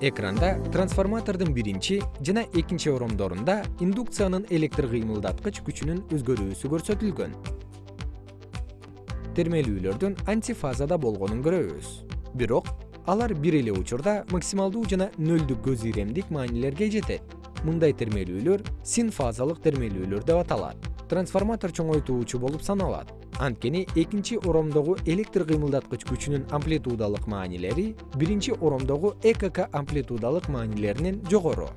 экранда трансформатордун биринчи жана экинчи оромдорунда индукциянын электр кыймылдаткыч күчүнүн өзгөрүүсү көрсөтүлгөн. Термелүүлөрдүн антифазада болгонун көрөбүз. Бирок алар бир эле учурда максималдуу жана нөлдүк көз иремдик маанилерге жетет. Мындай термелүүлөр синфазалык термелүүлөр деп аталат. Трансформатор чоңойтуучу болуп саналат анткени экинчи оромдогу электр кыймылдаткыч күчүнүн амплитудалык маанилери биринчи оромдогу экк амплитудалык маанилеринен жогору